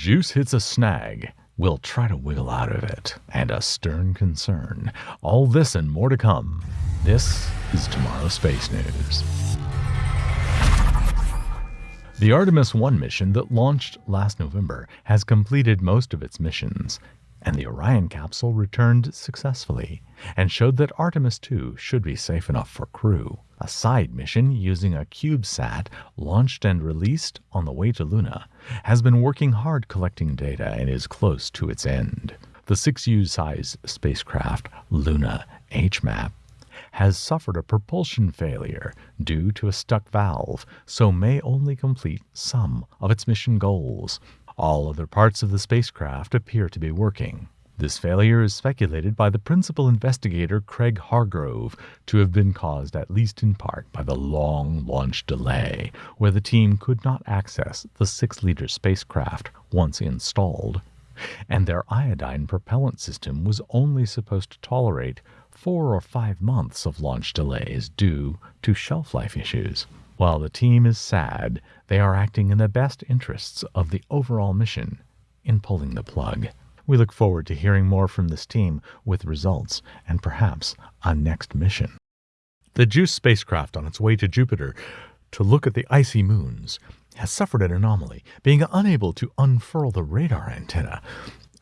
juice hits a snag, we'll try to wiggle out of it, and a stern concern. All this and more to come. This is Tomorrow Space News. The Artemis 1 mission that launched last November has completed most of its missions, and the Orion capsule returned successfully and showed that Artemis 2 should be safe enough for crew. A side mission using a CubeSat launched and released on the way to Luna has been working hard collecting data and is close to its end. The 6U size spacecraft Luna HMAP has suffered a propulsion failure due to a stuck valve, so may only complete some of its mission goals. All other parts of the spacecraft appear to be working. This failure is speculated by the principal investigator Craig Hardgrove to have been caused at least in part by the long launch delay, where the team could not access the 6 liter spacecraft once installed, and their iodine propellant system was only supposed to tolerate four or five months of launch delays due to shelf life issues. While the team is sad, they are acting in the best interests of the overall mission in pulling the plug. We look forward to hearing more from this team with results and perhaps a next mission. The JUICE spacecraft on its way to Jupiter to look at the icy moons has suffered an anomaly, being unable to unfurl the radar antenna,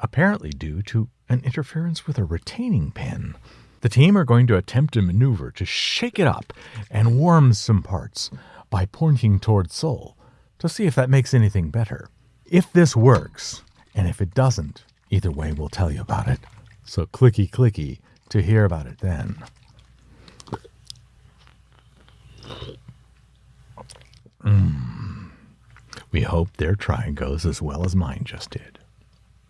apparently due to an interference with a retaining pin. The team are going to attempt a maneuver to shake it up and warm some parts by pointing toward Sol to see if that makes anything better. If this works, and if it doesn't, either way we'll tell you about it. So clicky clicky to hear about it then. Mm. We hope their try goes as well as mine just did.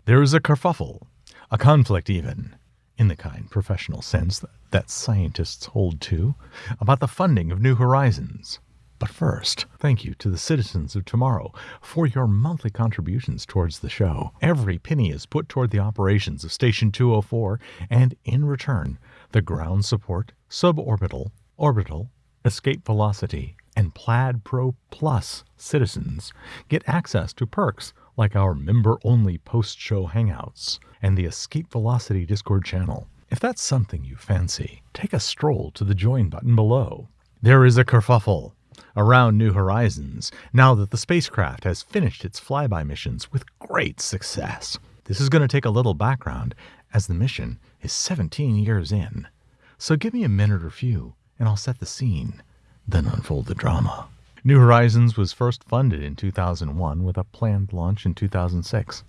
There is a kerfuffle, a conflict even, in the kind professional sense that, scientists hold to, about the funding of New Horizons. But first, thank you to the citizens of tomorrow for your monthly contributions towards the show. Every penny is put toward the operations of Station 204, and in return, the ground support, suborbital, orbital, escape velocity, and Plaid Pro Plus citizens get access to perks like our member only post show hangouts and the Escape Velocity Discord channel. If that's something you fancy, take a stroll to the join button below. There is a kerfuffle around New Horizons now that the spacecraft has finished its flyby missions with great success. This is going to take a little background as the mission is 17 years in. So give me a minute or few and I'll set the scene, then unfold the drama. New Horizons was first funded in 2001 with a planned launch in 2006.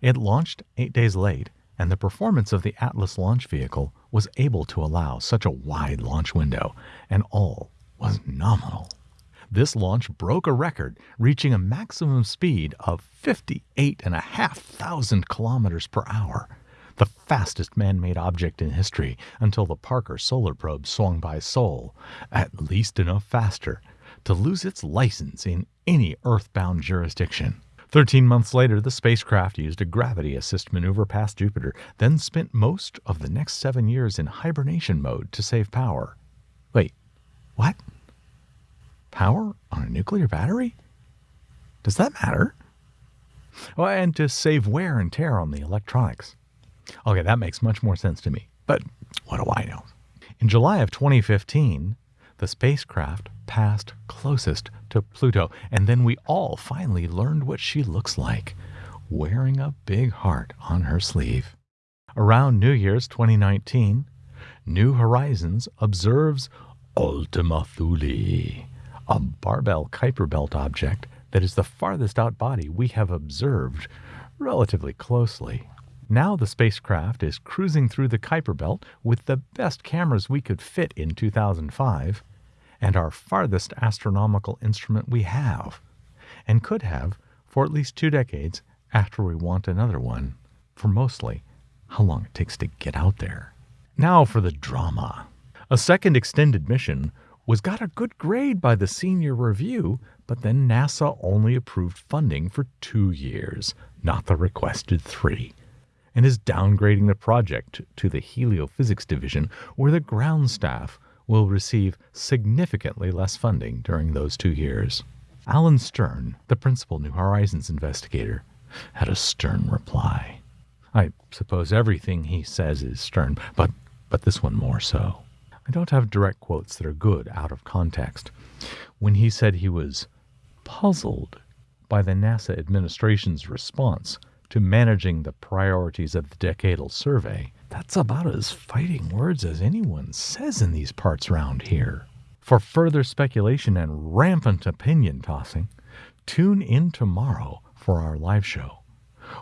It launched eight days late, and the performance of the Atlas launch vehicle was able to allow such a wide launch window, and all was nominal. This launch broke a record, reaching a maximum speed of 58,500 kilometers per hour, the fastest man made object in history until the Parker solar probe swung by Sol, at least enough faster to lose its license in any earthbound jurisdiction. Thirteen months later, the spacecraft used a gravity assist maneuver past Jupiter, then spent most of the next seven years in hibernation mode to save power. Wait, what? Power on a nuclear battery? Does that matter? Well, and to save wear and tear on the electronics. Okay, that makes much more sense to me, but what do I know? In July of 2015, the spacecraft passed closest to Pluto, and then we all finally learned what she looks like, wearing a big heart on her sleeve. Around New Year's 2019, New Horizons observes Ultima Thule, a barbell Kuiper belt object that is the farthest out body we have observed relatively closely. Now the spacecraft is cruising through the Kuiper belt with the best cameras we could fit in 2005 and our farthest astronomical instrument we have, and could have for at least two decades after we want another one, for mostly how long it takes to get out there. Now for the drama. A second extended mission was got a good grade by the senior review, but then NASA only approved funding for two years, not the requested three, and is downgrading the project to the heliophysics division where the ground staff will receive significantly less funding during those two years. Alan Stern, the principal New Horizons investigator, had a stern reply. I suppose everything he says is stern, but, but this one more so. I don't have direct quotes that are good out of context. When he said he was puzzled by the NASA administration's response to managing the priorities of the decadal survey, that's about as fighting words as anyone says in these parts round here. For further speculation and rampant opinion tossing, tune in tomorrow for our live show,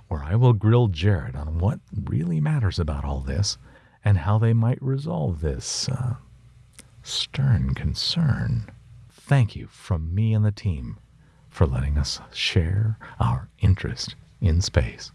where I will grill Jared on what really matters about all this and how they might resolve this uh, stern concern. Thank you from me and the team for letting us share our interest in space.